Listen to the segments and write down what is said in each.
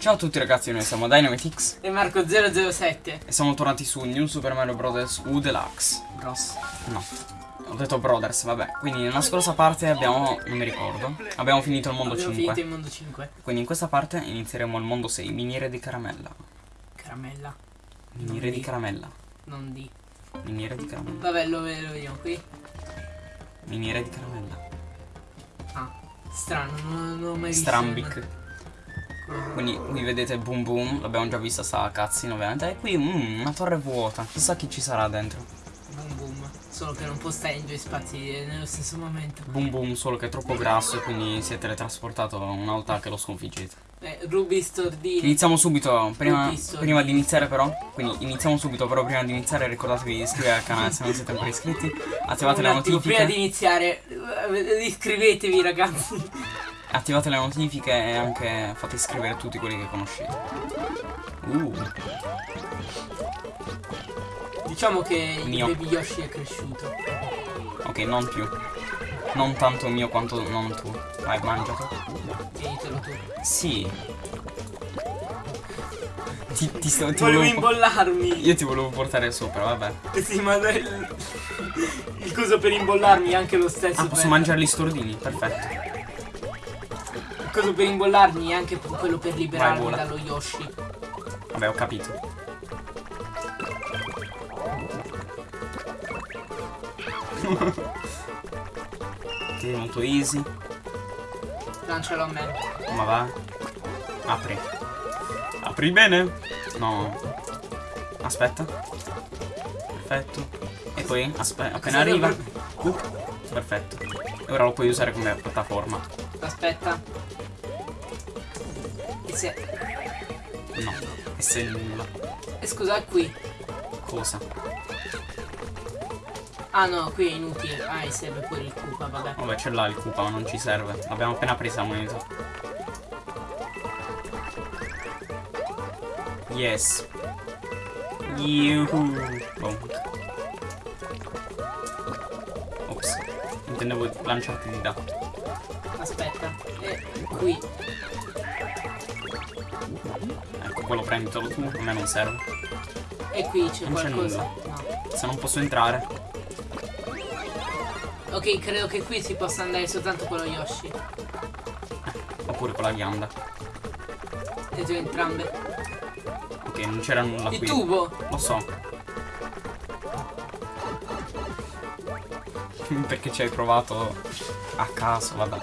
Ciao a tutti ragazzi, noi siamo DynamiteX E Marco007 e siamo tornati su New Super Mario Bros. U Deluxe. Bros No, ho detto Brothers, vabbè. Quindi nella scorsa parte abbiamo, non mi ricordo, abbiamo finito il mondo Abbiamo 5. finito il mondo 5 Quindi in questa parte inizieremo il mondo 6, miniere di caramella. Caramella Miniere Non di caramella. Non di Miniere di caramella. Vabbè lo, lo vediamo qui Miniere di caramella. Ah Strano Non, non ho mai visto Strambic. Quindi qui vedete Boom Boom, l'abbiamo già vista sta cazzino ovviamente. E qui mm, una torre vuota, chissà chi ci sarà dentro. Boom boom Solo che non può stare in due spazi eh, nello stesso momento. Boom Boom solo che è troppo grasso e quindi si è teletrasportato una volta che lo sconfiggete. eh, Ruby Stordini. Iniziamo subito, prima, prima di iniziare però, quindi iniziamo subito però prima di iniziare ricordatevi di iscrivervi al canale se non siete ancora iscritti, attivate le attimo, Prima di notifiche, iniziare eh, Iscrivetevi ragazzi attivate le notifiche e anche fate iscrivere tutti quelli che conoscete. Uh, Diciamo che Mio. il baby Yoshi è cresciuto ok, non più. Non tanto mio quanto non tu. Vai, mangiato. Tienitelo tu Sì. Ti, ti sto, ti Volevo volevo, imbollarmi io ti volevo portare sopra, vabbè. Sì, ma il, il coso per imbollarmi è anche lo stesso. Ah, posso mangiare gli stordini? Perfetto. Coso per imbollarmi è anche quello per liberarmi dallo Yoshi. Vabbè, ho capito. ok, molto easy. Lancialo a me. Ma va. Apri. Apri bene. No. Aspetta. Perfetto. E poi, aspetta, appena arriva. Uh, perfetto. E ora lo puoi usare come piattaforma. Aspetta. Se. No. E se nulla. E scusa, è qui. Cosa? Ah no, qui è inutile. Ah, e serve pure il Koopa, vabbè. Vabbè, ce l'ha il Koopa, ma non ci serve. L'abbiamo appena presa la moneta. Yes. Yuhu. Boom. Ops. Intendevo lanciarti di là. Aspetta. E qui. Ecco, quello prenditelo tu, a me non serve. E qui c'è Non c'è qualcosa. nulla. No. Se non posso entrare. Ok, credo che qui si possa andare soltanto con lo Yoshi. Oppure con la ghianda. Le tue entrambe. Ok, non c'era nulla Il qui. tubo. Lo so. Perché ci hai provato a caso, vabbè.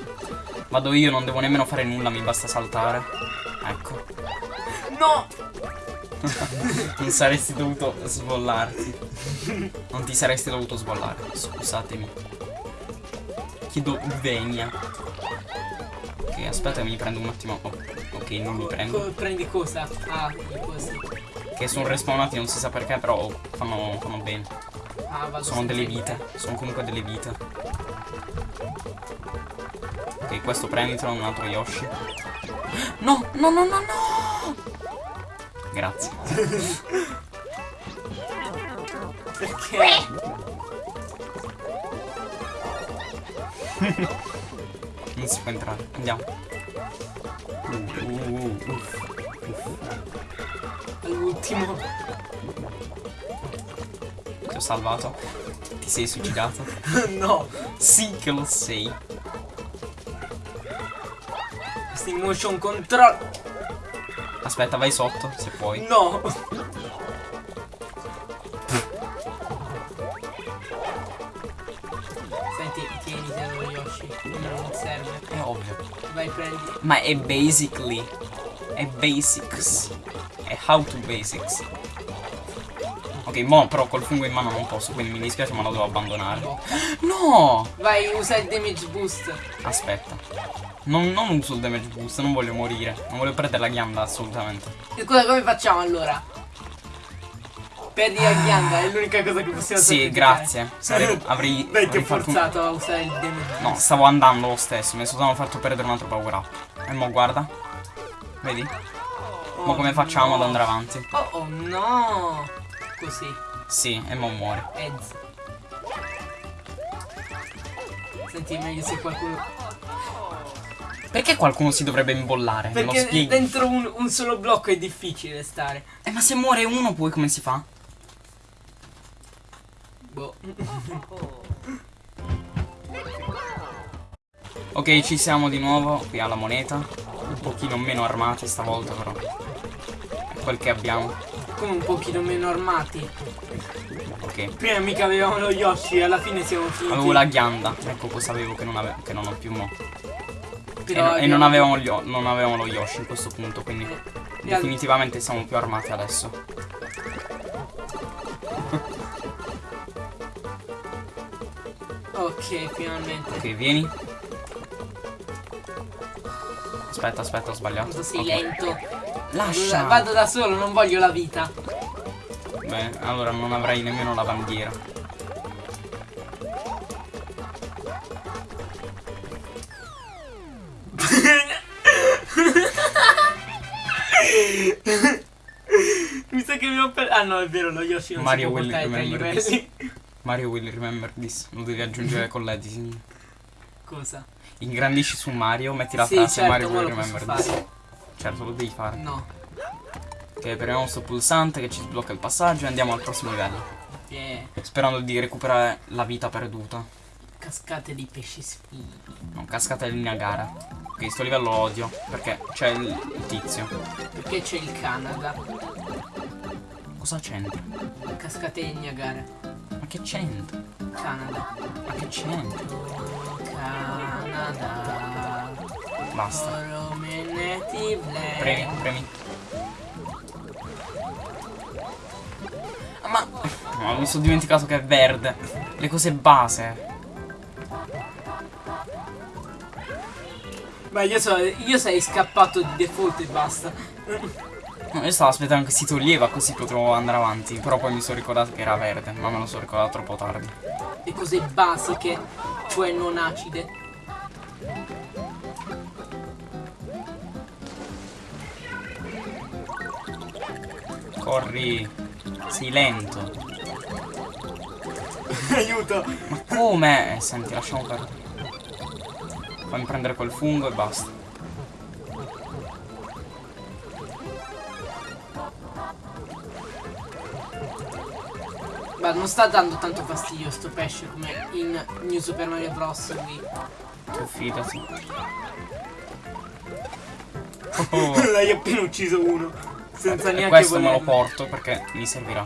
Vado io, non devo nemmeno fare nulla, mi basta saltare. No! Non saresti dovuto sbollarti. Non ti saresti dovuto sbollare. Scusatemi. Chiedo venia. Ok, aspetta, mi prendo un attimo. Oh, ok, non mi prendo. Co- prendi cosa? Ah, i cosi. Che sono respawnati, non si sa perché, però fanno, fanno bene. Ah, vado Sono delle vite, sono comunque delle vite. Ok, questo prenditelo, un altro Yoshi. No, no, no, no, no! Grazie. Perché? Non si può entrare. Andiamo. Uh, uh, uh. All'ultimo. Ti ho salvato. Ti sei suicidato? no. Sì che lo sei. Questi motion control. Aspetta, vai sotto, se puoi. No. Senti, tienitelo lo Yoshi. Non serve. È ovvio. Vai, prendi. Ma è basically. È basics. È how to basics. Ok, mo però col fungo in mano non posso, quindi mi dispiace ma lo devo abbandonare. No! Vai, usa il damage boost. Aspetta. Non, non uso il damage boost, non voglio morire. Non voglio perdere la ghianda assolutamente. E scusa, come facciamo allora? Perdi la ghianda, è l'unica cosa che possiamo Sì, sacrificare. grazie. Sarei- avrei, avrei fatto un- forzato a usare il damage No, stavo andando lo stesso, mi sono fatto perdere un altro power up. E mo guarda. Vedi? Oh, Mo come facciamo no. ad andare avanti? Oh, oh no. Così. Sì, e mo muore. Ez. Senti, meglio se qualcuno... Perché qualcuno si dovrebbe imbollare? Perché dentro un, un solo blocco è difficile stare. Eh, ma se muore uno poi come si fa? Boh. Ok, ci siamo di nuovo qui alla moneta. Un pochino meno armati stavolta però. È quel che abbiamo. Come un pochino meno armati. Ok. Prima mica avevamo lo Yoshi, alla fine siamo finiti. Avevo la ghianda. Ecco cosa avevo che non, ave- che non ho più mo. E, no- e non, avevamo gli non avevamo lo Yoshi in questo punto, quindi E definitivamente siamo più armati adesso. Ok, finalmente. Ok, vieni. Aspetta, aspetta, ho sbagliato. Quanto sei Ok. lento. Lascia. Vado da solo, non voglio la vita. Beh, allora non avrei nemmeno la bandiera. Ah no, è vero, lo Yoshi non Mario si può will remember livelli. Mario will remember this. Lo devi aggiungere con l'editing. Cosa? Ingrandisci su Mario, metti la Sì, frase certo, Mario will remember this. fare. Certo, lo devi fare. No. Ok, premiamo sto pulsante che ci sblocca il passaggio e andiamo al prossimo livello. Yeah. Sperando di recuperare la vita perduta. Cascate di pesci spini. Non cascata in Niagara. Ok, sto livello lo odio. Perché c'è il tizio. Perché c'è il Canada? Cosa c'entra? Cascate di Niagara. Ma che c'entra? Canada. Ma che c'entra? Canada. Basta. Premi, premi. Ah, Ma... No, mi sono dimenticato che è verde. Le cose base. Ma io, so, io sei scappato di default e basta. Io stavo aspettando che si toglieva così potevo andare avanti. Però poi mi sono ricordato che era verde. Ma me lo sono ricordato troppo tardi. Le cose basiche, cioè non acide. Corri. Sei lento. Aiuto! Ma come? Eh, senti, lasciamo perdere. Fammi prendere quel fungo e basta. Ma non sta dando tanto fastidio sto pesce come in New Super Mario Bros. Wii. Tu fidati. Oh, L'hai appena ucciso uno. Senza e neanche questo me lo volerlo. porto perché mi servirà.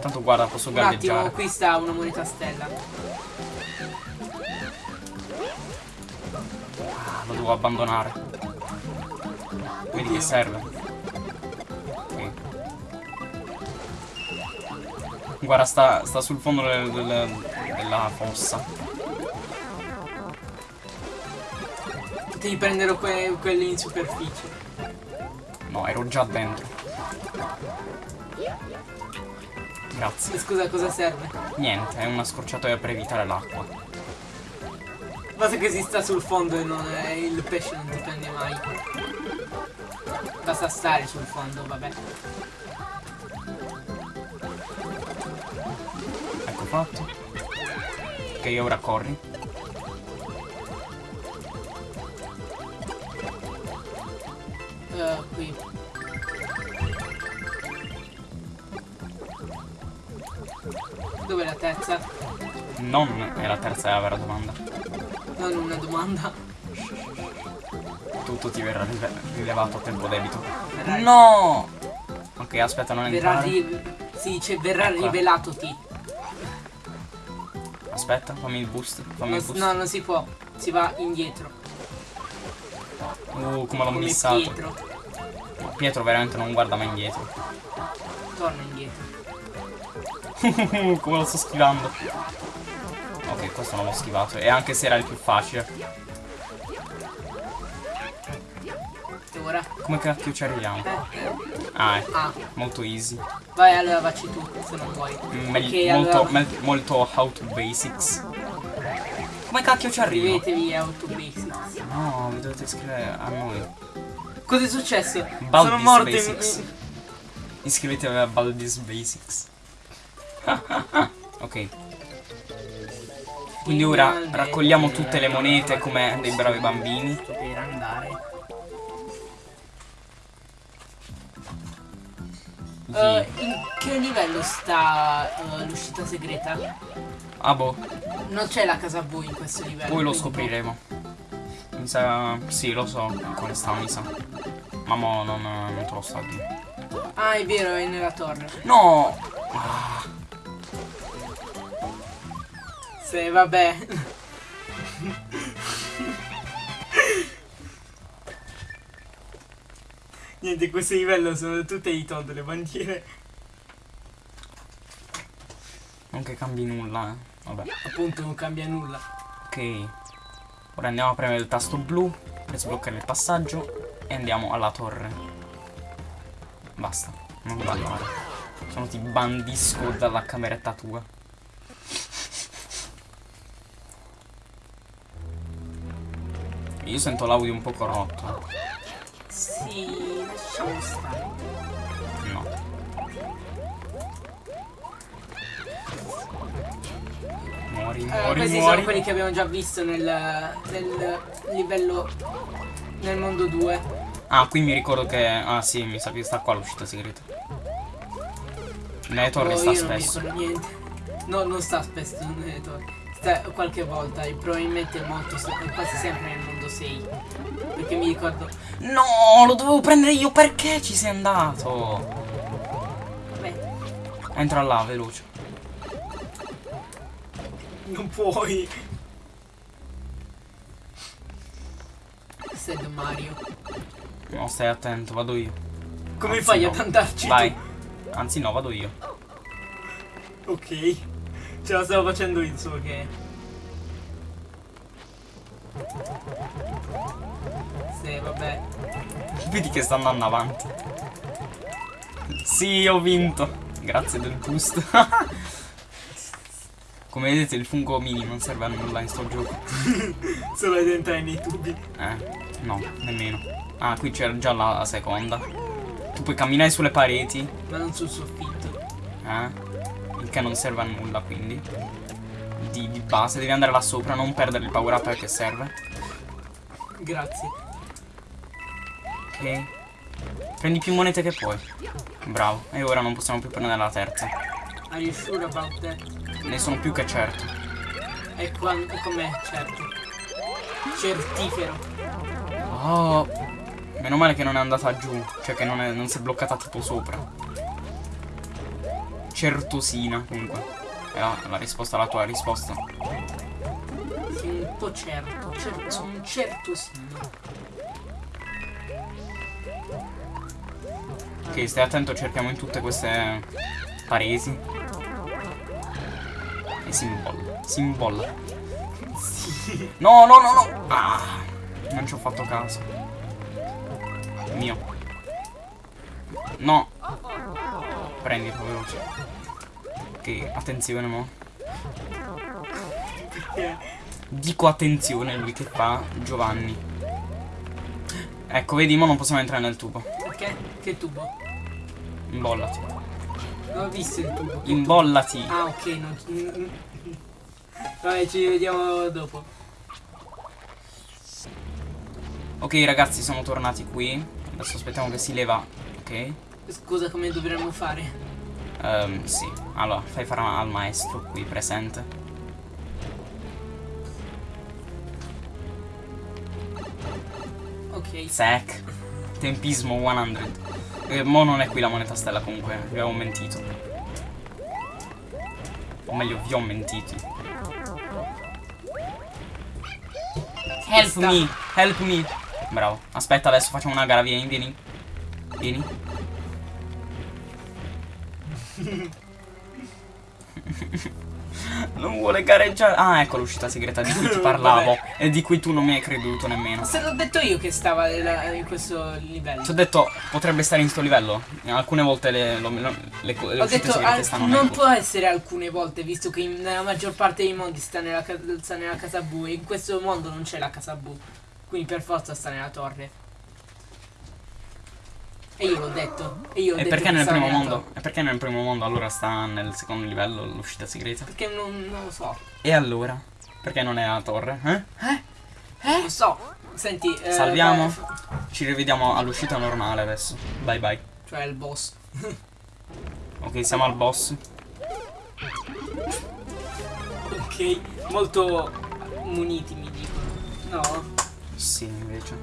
Tanto guarda, posso Un attimo, galleggiare. qui sta una moneta stella. Ah, lo devo abbandonare. Vedi che Oddio. serve. Guarda, sta, sta sul fondo del- del- della fossa. Devi prendere que- quelli in superficie. No, ero già dentro. Grazie. E Scusa, cosa serve? Niente, è una scorciatoia per evitare l'acqua. Basta che si sta sul fondo e non è- il pesce non ti prende mai. Basta stare sul fondo, vabbè. Fatto. Ok, ora corri. Eh, qui. Dov'è la terza? Non è la terza e la vera domanda. Non una domanda. Tutto ti verrà rilevato a tempo debito. Verrà, No! Ok, aspetta, non verrà entrare. ri- si dice verrà Eccola. rivelato ti. Aspetta, fammi il boost. Fammi Non, il boost. no, non si può. Si va indietro. Uh, come l'ho missato. Pietro. Pietro veramente non guarda mai indietro. Torna indietro. come lo sto schivando. Ok, questo non l'ho schivato. E anche se era il più facile. Ora? Come cacchio ci arriviamo? Eh, Ah, è ah, molto easy. vai allora facci tu, se non vuoi. Mm, molto, allora- molto how to basics. Come cacchio ci arrivo? Scrivetevi Auto Basics. No, vi dovete iscrivere a noi. Cosa è successo? Baldi's Sono morto in... Basics. Iscrivetevi a Baldi's Basics. ok. Quindi ora raccogliamo tutte le monete come dei bravi bambini. Sì. Eh, in che livello sta eh, l'uscita segreta? Ah boh, Non c'è la casa bui in questo livello. poi lo scopriremo. Mi sa... Sì, lo so come sta, mi sa. Ma mo non, non te lo sto a dire. Ah, è vero, è nella torre. No! Ah, Se vabbè. Niente, questo livello sono tutte i Todd, le bandiere. non che cambi nulla, eh. Vabbè. Appunto non cambia nulla. Ok. Ora andiamo a premere il tasto blu per sbloccare il passaggio e andiamo alla torre. Basta, non ballare. Se no ti bandisco dalla cameretta tua. Io sento l'audio un po' corrotto. Sì, lasciamo stare. No. Muori, Eh, muori, questi muori. sono quelli che abbiamo già visto nel, nel livello nel mondo 2. Ah, qui mi ricordo che... Ah sì, mi sa che sta qua l'uscita segreta. Nelle torri Oh, sta io non mi spesso. ricordo niente. No, non sta spesso nelle torri. Sta qualche volta e probabilmente molto quasi sempre nel mondo 6. Perché mi ricordo. No, lo dovevo prendere io, perché ci sei andato? Beh, Entra là, veloce. non puoi. Questo è Mario. No, stai attento, vado io. Come Anzi, fai no. ad andarci? Vai. Anzi no, vado io. tu? Ok. Ce la stavo facendo io solo che. Sì, vabbè. Vedi che sta andando avanti. Sì, ho vinto. Grazie del boost. Come vedete il fungo mini non serve a nulla in sto gioco. Solo ad entrare nei tubi. Eh, no, nemmeno. Ah, qui c'era già la seconda. Tu puoi camminare sulle pareti, Ma non sul soffitto. eh? Il che non serve a nulla, quindi. Di, di base, devi andare là sopra, non perdere il power up perché serve. Grazie. Ok. Prendi più monete che puoi. Bravo. E ora non possiamo più prendere la terza. Are you sure about that? Ne sono più che certo. E quando com'è? Certo. Certifero. Oh. Meno male che non è andata giù. Cioè che non, è- non si è bloccata tipo sopra. Certosina, comunque. È la, risposta alla tua risposta. Sì, un po' certo. certo un certo signo. Ok, stai attento, cerchiamo in tutte queste paresi. E si imbolla. Si imbolla. No, no, no, no. Ah, non ci ho fatto caso. Mio. No. Prendilo veloce. Ok, attenzione mo. Dico attenzione lui che fa Giovanni. Ecco, vedi, mo non possiamo entrare nel tubo. Che? Che tubo? Imbollati. Non ho visto il tubo. Imbollati. Ah, ok, non. Vabbè, ci vediamo dopo. Ok ragazzi siamo tornati qui Adesso aspettiamo che si leva Ok Scusa, come dovremmo fare? Ehm, Sì. Allora fai fare al maestro qui presente. Ok. Sec Tempismo 100 eh, Mo non è qui la moneta stella comunque Vi avevo mentito. O meglio vi ho mentito Help sta. me. Help me. Bravo. Aspetta adesso facciamo una gara Vieni vieni. Vieni Non vuole gareggiare Ah ecco l'uscita segreta di cui ti parlavo E di cui tu non mi hai creduto nemmeno Se l'ho detto io che stava in questo livello. Ti ho detto potrebbe stare in sto livello Alcune volte le, lo- le, le, le Ho detto segrete stanno non può essere alcune volte, visto che nella maggior parte dei mondi sta nella, sta nella casa bu e in questo mondo non c'è la casa bu. Quindi per forza sta nella torre. E io l'ho detto. E io ho E detto perché nel primo mondo? E perché nel primo mondo allora sta nel secondo livello l'uscita segreta? Perché non, non lo so. E allora? Perché non è la torre? Eh? Non so. Senti. eh, Salviamo? beh, Ci rivediamo all'uscita normale adesso. Bye bye. Cioè il boss. Ok, siamo al boss. Ok. Molto muniti mi dicono. No. Sì, invece.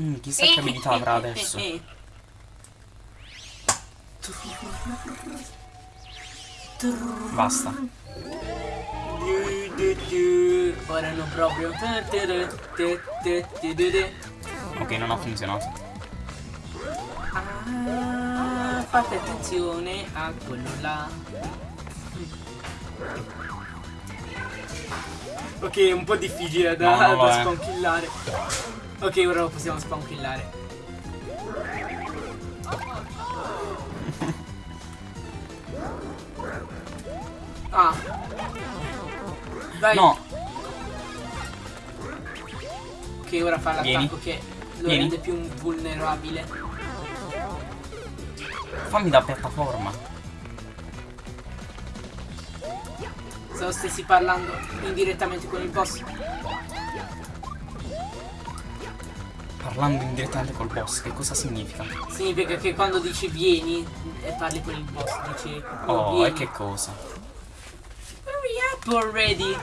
Mm, chissà che abilità avrà adesso. Basta. Ora non proprio. Ok, non ha funzionato. Ah, fate attenzione a quello là. Ok, è un po' difficile da, No, no, da eh. spankillare. Ok, ora lo possiamo spankillare. Ah. Dai. No, Ok, ora fa l'attacco che lo Vieni. rende più vulnerabile. fammi da piattaforma. Se lo stessi parlando indirettamente con il boss. Parlando indirettamente col boss, che cosa significa? Significa che quando dici vieni e parli con il boss, dici oh, Oh, vieni. e che cosa? Hurry up already.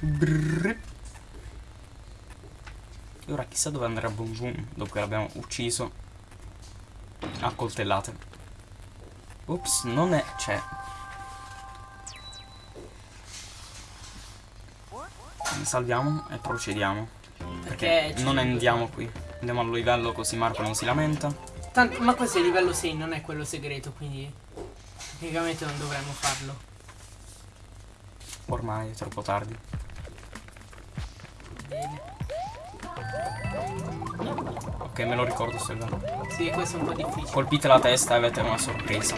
Brrr. E ora chissà dove andrà Boom Boom dopo che l'abbiamo ucciso a coltellate. Ops, non è... c'è. Salviamo e procediamo. Perché ci- non andiamo qui. Andiamo al livello così Marco non si lamenta. Tanto, ma questo è il livello 6, non è quello segreto, quindi tecnicamente non dovremmo farlo. Ormai è troppo tardi. Bene. Ok, me lo ricordo sto livello. Sì, questo è un po' difficile. Colpite la testa e avete una sorpresa.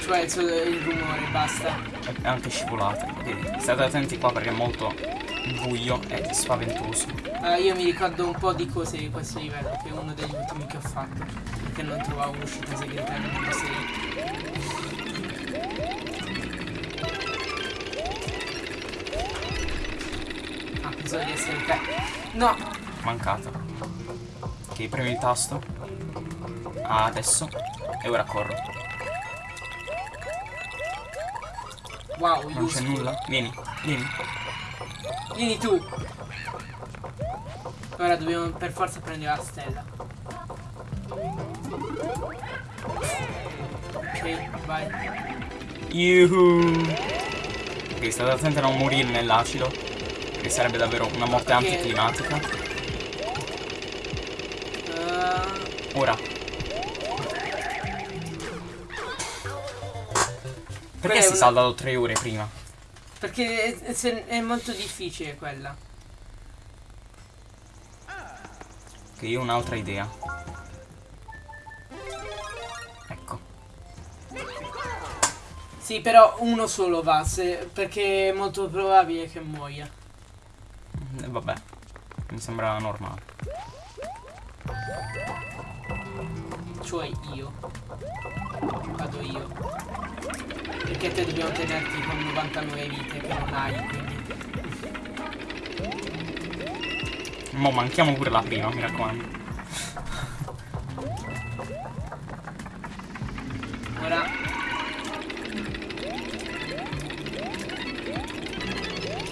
Cioè il rumore, basta. E anche scivolate. Ok, state attenti qua perché è molto buio e spaventoso. Eh, io mi ricordo un po' di cose di questo livello, che è uno degli ultimi che ho fatto. Perché non trovavo un'uscita segreta nel mondo 6. Ah, pensavo di essere te. No! Mancata. Ok, premi il tasto. Ah, adesso. E ora corro. Wow, Non c'è nulla. Vieni, vieni. Vieni tu! Ora dobbiamo per forza prendere la stella. Ok, vai. Yuhu. Ok, state attenti a non morire nell'acido. Che sarebbe davvero una morte Ok. anticlimatica. Uh, Ora. Perché è si una- salda da tre ore prima? Perché è, è- è molto difficile quella. Ok, io ho un'altra idea. Ecco. Sì, però uno solo va, se- perché è molto probabile che muoia. E vabbè. Mi sembra normale. Cioè io. Vado io. Perché te dobbiamo tenerti con 99 vite che non hai, quindi. Mo manchiamo pure la prima, mi raccomando. Ora.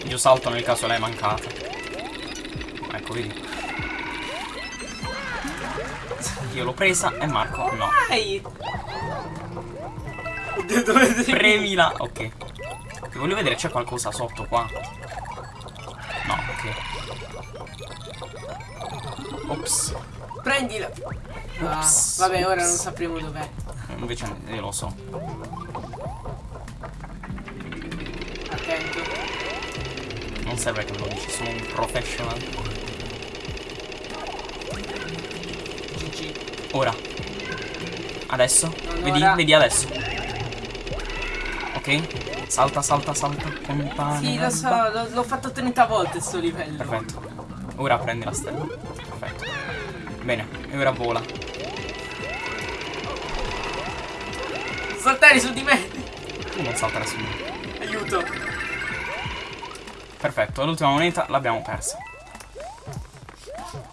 Io salto nel caso l'hai mancata. Ecco, vedi. Io l'ho presa e Marco no. Sei? Premila. Ok. Ok, Voglio vedere c'è qualcosa sotto qua. No, ok. Ops. Prendila! Ah, vabbè, ora non sapremo dov'è. Invece io lo so. Attento. Non serve che lo dici, sono un professional. Ora. Adesso. Non Vedi, vedi adesso. Ok? Salta, salta, salta. Con pane. Sì, lo so, l'ho- fatto 30 volte sto livello. Perfetto. Ora prendi la stella. Perfetto. Bene, e ora vola. Saltare su di me! Tu non saltare su me. Aiuto! Perfetto, l'ultima moneta l'abbiamo persa.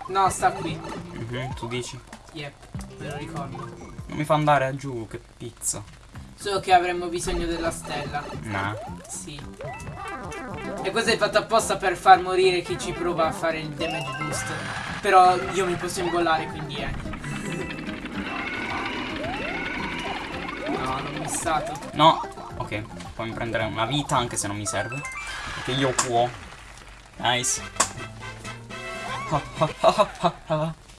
No, sta qui. Mhm, tu dici? Yep, me lo ricordo. Non mi fa andare giù, che pizza. Solo che avremmo bisogno della stella. Nah. Sì. E questo è fatto apposta per far morire chi ci prova a fare il damage boost. Però io mi posso ingollare, quindi eh. No, l'ho missato. No. Ok, fammi prendere una vita anche se non mi serve. Perché io può. Nice.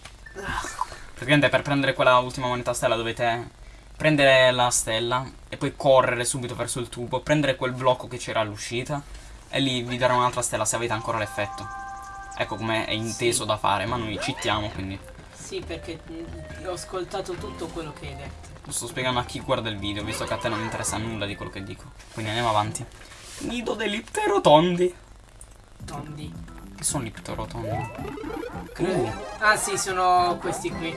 Praticamente per prendere quella ultima moneta stella dovete prendere la stella e poi correre subito verso il tubo, prendere quel blocco che c'era all'uscita e lì vi darà un'altra stella se avete ancora l'effetto. Ecco come è inteso Sì. da fare, ma noi citiamo quindi. Sì, perché mm, ho ascoltato tutto quello che hai detto. Lo sto spiegando a chi guarda il video, visto che a te non interessa nulla di quello che dico. Quindi andiamo avanti. Nido degli pterotondi. Tondi. Che sono gli pterotondi? Credo. Ah sì, sono questi qui.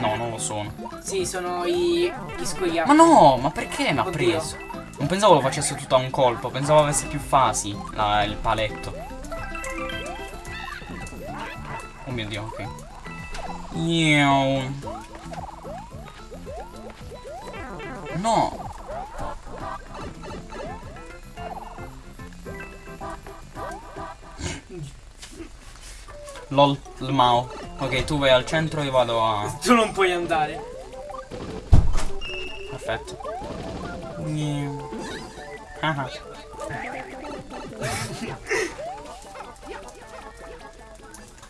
No, non lo sono. Sì, sono i, gli scoiattoli. Ma no, ma perché mi ha preso? Non pensavo lo facesse tutto a un colpo, pensavo avesse più fasi la- il paletto. Oh mio dio, ok. Iau. No. Lol, Mao. Ok, tu vai al centro, io vado a... Tu non puoi andare. Perfetto. Niu. Ah.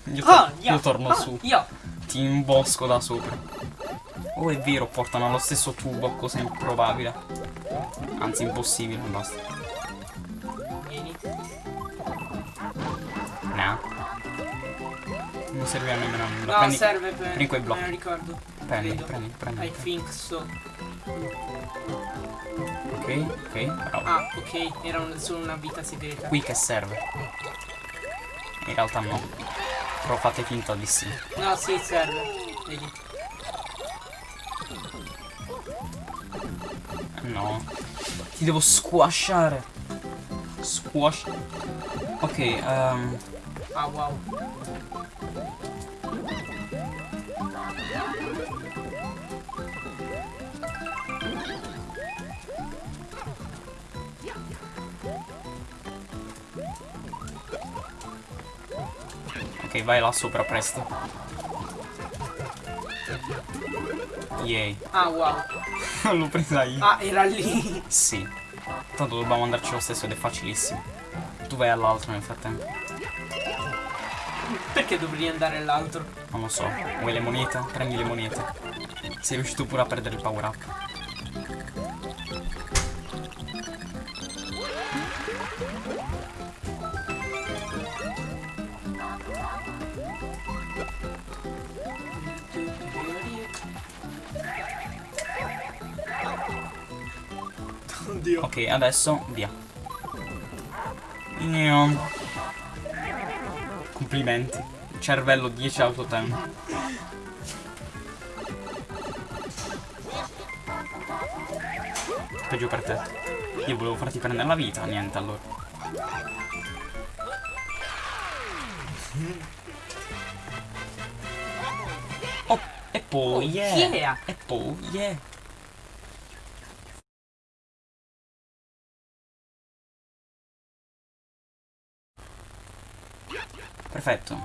Io, Ah, tor- io. io torno ah, su, Io. ti imbosco da sopra. Oh, è vero, portano allo stesso tubo, cosa improbabile. Anzi, impossibile, basta. Serve a a nulla. No, prendi, serve per. prendi quei blocchi. Me lo ricordo. prendi, credo. prendi, prendi. I think so. Ok, ok, bravo. Ah, ok, era un- solo una vita segreta. Qui che serve? In realtà no. Però fate finta di sì. No, sì, serve. Vedi. No. Ti devo squasciare. Squash. Ok, ehm. Ah, wow. Ok, vai là sopra presto. Yay. Ah, wow. L'ho presa io. Ah, era lì. Sì. Tanto dobbiamo andarci lo stesso ed è facilissimo. Tu vai all'altro nel frattempo. Perché dovrei andare all'altro? Non lo so. Vuoi le monete? Prendi le monete. Sei riuscito pure a perdere il power up. Oddio. Ok, adesso via. Io. Complimenti. Cervello 10 autotempo. Peggio per te. Io volevo farti prendere la vita, niente allora. Oh, e poi, Oh, yeah. yeah. E poi, yeah. Perfetto.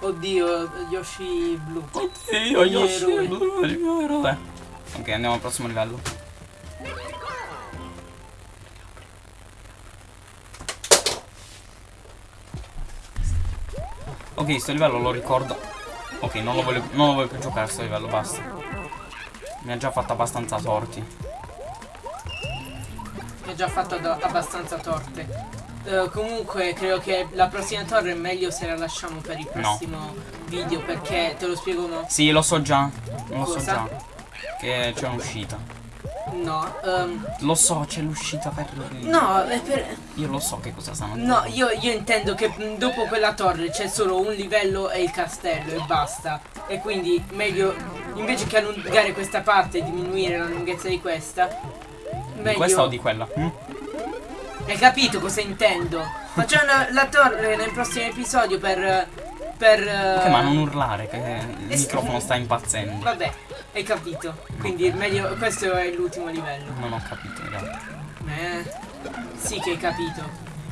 Oddio, Yoshi blu. Oddio, Yoshi, eroi. il mio eroe. Ok, andiamo al prossimo livello. Ok, sto livello lo ricordo. Ok, non lo voglio, non lo voglio più giocare sto livello, basta. Mi ha già fatto abbastanza torti. Mi ha già fatto abbastanza torte. Eh, comunque credo che la prossima torre è meglio se la lasciamo per il prossimo video perché te lo spiego no. Sì, lo so già. Lo so Cosa? già. Che c'è un'uscita. No, ehm, Lo so, c'è l'uscita per... no, è per... Io lo so che cosa stanno No, io, io intendo che mh, dopo quella torre c'è solo un livello e il castello e basta. E quindi meglio, invece che allungare questa parte e diminuire la lunghezza di questa, Di meglio... questa o di quella? Mm? Hai capito cosa intendo? Facciamo una- la torre nel prossimo episodio per... per... Ok, ma non urlare, che il eh, microfono sta impazzendo. Vabbè, hai capito. Quindi meglio, questo è l'ultimo livello. Non ho capito in realtà. Eh, sì che hai capito.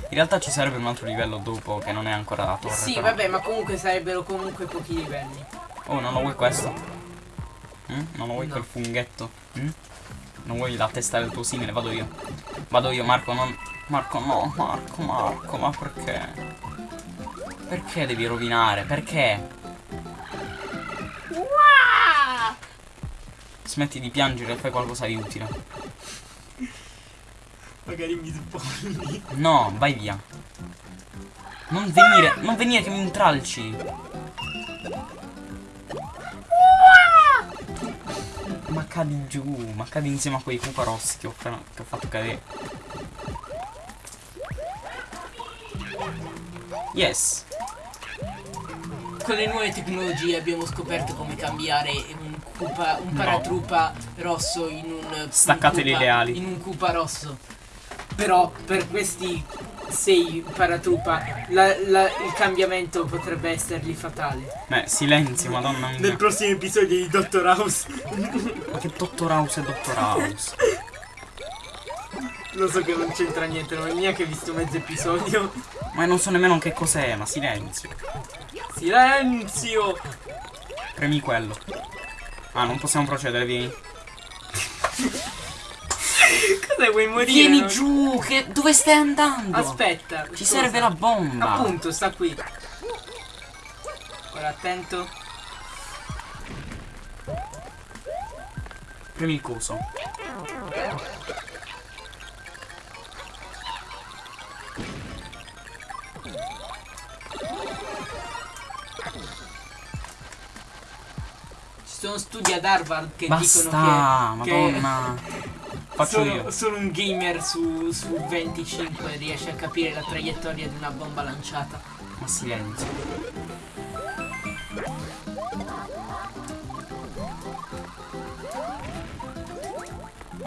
In realtà ci sarebbe un altro livello dopo che non è ancora la torre. Sì, però. vabbè, ma comunque sarebbero comunque pochi livelli. Oh, non lo vuoi questo? Mm? Non lo vuoi No. quel funghetto? Mm? Non vuoi la testa del tuo simile? Vado io. Vado io, Marco, non... Marco, no, Marco, Marco, ma perché? Perché devi rovinare? Perché? Smetti di piangere e fai qualcosa di utile. Magari mi sbagli. No, vai via. Non venire, non venire che mi intralci. Ma cadi giù, ma cadi insieme a quei cupa rossi che ho, appena- che ho fatto cadere. Yes. Con le nuove tecnologie abbiamo scoperto come cambiare un cupa, un paratroopa rosso in un Staccateli un le Koopa- ali. In un cupa rosso. Però per questi sei paratroopa la- la- il cambiamento potrebbe essergli fatale. Beh, silenzio, madonna mia. prossimo episodio di Dottor House. Ma che Dottor House è Dottor House? Lo so che non c'entra niente, non ho neanche visto mezzo episodio. Ma non so nemmeno che cos'è, ma silenzio. Silenzio! Premi quello. Ah, non possiamo procedere, vieni. Cosa vuoi morire? Vieni no? giù, che... dove stai andando? Aspetta. Ci cosa? serve la bomba. Appunto, sta qui. Ora attento. Premi il coso. Sono studi ad Harvard che Basta, dicono che, madonna. che Faccio solo, io. solo un gamer su, su 25 riesce a capire la traiettoria di una bomba lanciata. Ma silenzio.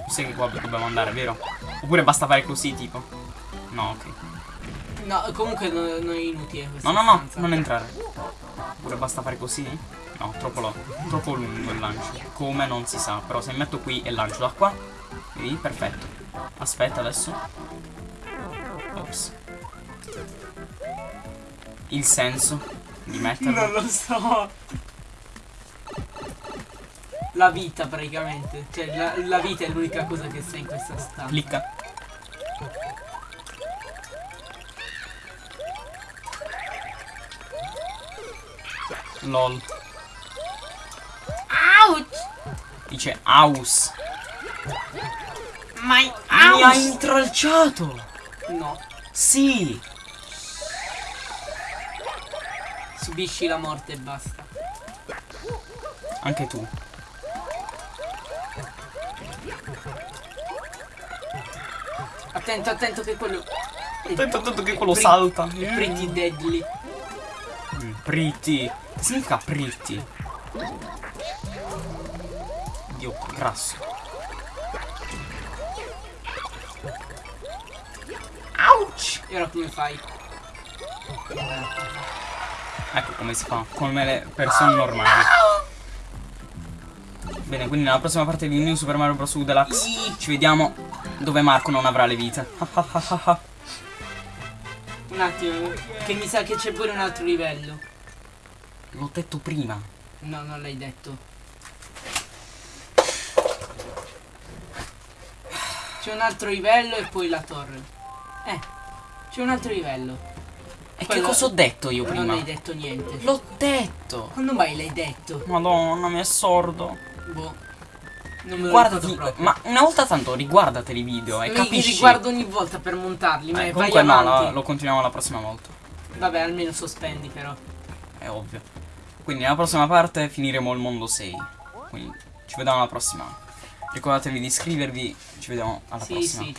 Sai che qua dobbiamo andare, vero? Oppure basta fare così, tipo? No, ok. No, comunque no- non è inutile No, no, no, stanza. non entrare. Oppure basta fare così? No, troppo, lo- troppo lungo il lancio. Come non si sa. Però se metto qui e lancio da qua. Vedi? Perfetto. Aspetta adesso. Ops. Il senso di metterlo. Non lo so. La vita praticamente. Cioè la, la vita è l'unica cosa che sta in questa stanza. Clicca. LOL. Dice aus. My Mi ha intralciato. No, Sì. subisci la morte e basta. Anche tu. Attento, attento che quello. Attento, attento che quello salta. Pretty deadly. Mm, Pretty. Che significa pretty? Dio, grasso. Ouch! E ora come fai? Ecco come si fa, come le persone normali. Bene, quindi nella prossima parte di New Super Mario Bros. U Deluxe ci vediamo dove Marco non avrà le vite. Un attimo, che mi sa che c'è pure un altro livello. L'ho detto prima. No, non l'hai detto. C'è un altro livello e poi la torre. Eh, c'è un altro livello. E che Quello- cosa ho detto io Non prima? hai detto niente. L'ho detto. Quando mai l'hai detto? Madonna, mi è sordo. Boh. Non me lo Guardati, ma una volta tanto riguardateli i video e Mi- capisci. Mi riguardo ogni volta per montarli, ma Eh, vai comunque no, la- lo continuiamo la prossima volta. Vabbè, almeno sospendi però. È ovvio. Quindi nella prossima parte finiremo il mondo 6. Quindi ci vediamo alla prossima. Ricordatevi di iscrivervi. Ci vediamo alla Sì, prossima. sì,